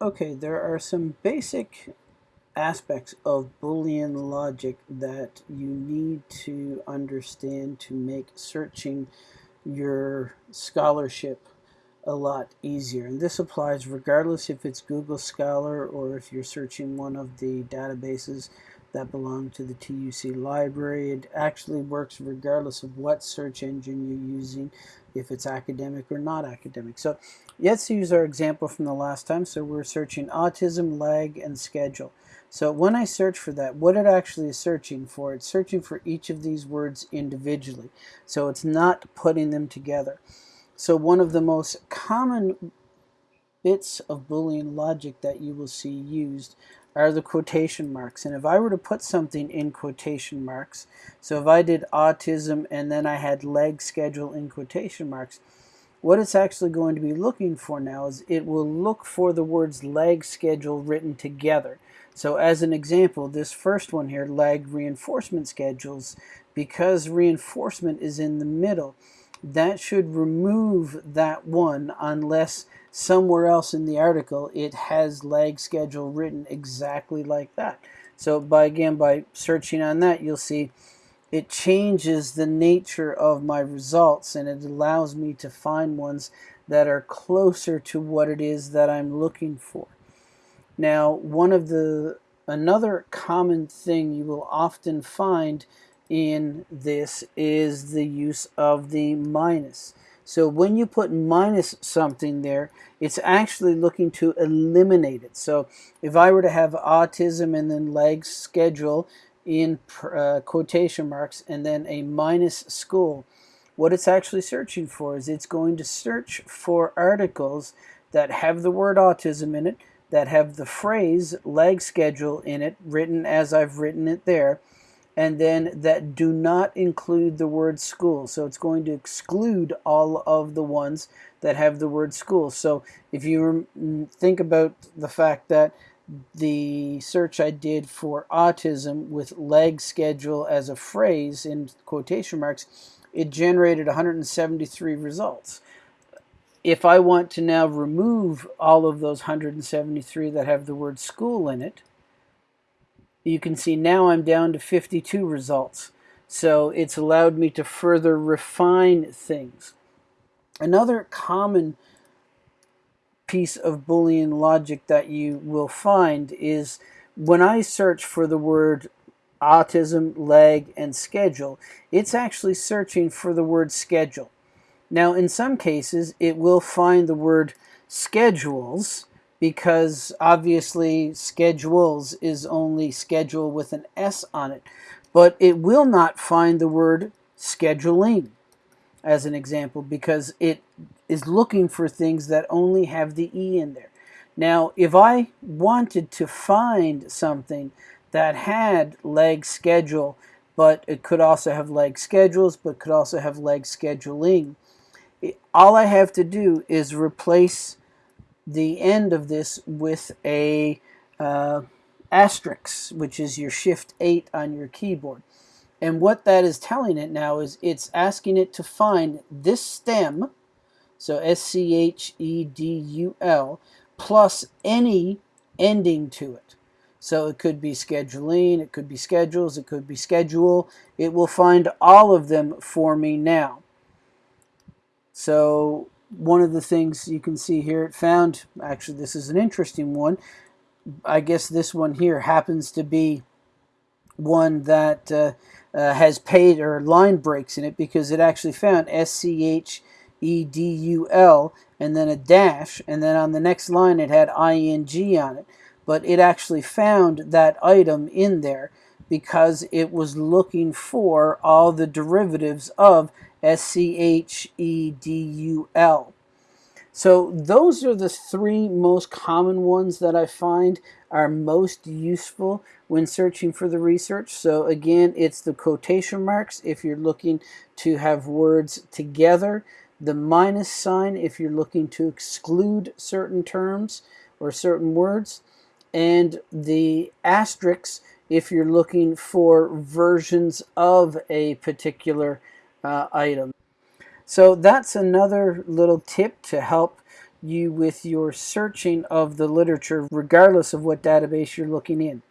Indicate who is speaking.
Speaker 1: Okay, there are some basic aspects of Boolean logic that you need to understand to make searching your scholarship a lot easier. And this applies regardless if it's Google Scholar or if you're searching one of the databases that belong to the TUC library. It actually works regardless of what search engine you're using, if it's academic or not academic. So let's use our example from the last time. So we're searching autism, lag, and schedule. So when I search for that, what it actually is searching for, it's searching for each of these words individually. So it's not putting them together. So one of the most common bits of Boolean logic that you will see used are the quotation marks. And if I were to put something in quotation marks, so if I did autism and then I had lag schedule in quotation marks, what it's actually going to be looking for now is it will look for the words lag schedule written together. So as an example, this first one here, lag reinforcement schedules, because reinforcement is in the middle, that should remove that one unless somewhere else in the article it has lag schedule written exactly like that. So by again by searching on that you'll see it changes the nature of my results and it allows me to find ones that are closer to what it is that I'm looking for. Now one of the another common thing you will often find in this is the use of the minus. So when you put minus something there, it's actually looking to eliminate it. So if I were to have autism and then lag schedule in uh, quotation marks and then a minus school, what it's actually searching for is it's going to search for articles that have the word autism in it, that have the phrase lag schedule in it, written as I've written it there, and then that do not include the word school. So it's going to exclude all of the ones that have the word school. So if you mm, think about the fact that the search I did for autism with lag schedule as a phrase in quotation marks, it generated 173 results. If I want to now remove all of those 173 that have the word school in it, you can see now I'm down to 52 results. So it's allowed me to further refine things. Another common piece of Boolean logic that you will find is when I search for the word autism, lag, and schedule, it's actually searching for the word schedule. Now, in some cases, it will find the word schedules, because obviously schedules is only schedule with an S on it. But it will not find the word scheduling as an example because it is looking for things that only have the E in there. Now, if I wanted to find something that had lag schedule, but it could also have lag schedules, but could also have lag scheduling, all I have to do is replace the end of this with a uh, asterisk, which is your shift 8 on your keyboard. And what that is telling it now is it's asking it to find this stem, so S-C-H-E-D-U-L, plus any ending to it. So it could be scheduling, it could be schedules, it could be schedule. It will find all of them for me now. So one of the things you can see here, it found, actually this is an interesting one, I guess this one here happens to be one that uh, uh, has paid or line breaks in it because it actually found S-C-H-E-D-U-L and then a dash and then on the next line it had ing on it. But it actually found that item in there because it was looking for all the derivatives of S-C-H-E-D-U-L. So those are the three most common ones that I find are most useful when searching for the research. So again, it's the quotation marks if you're looking to have words together, the minus sign if you're looking to exclude certain terms or certain words, and the asterisk if you're looking for versions of a particular uh, item. So that's another little tip to help you with your searching of the literature, regardless of what database you're looking in.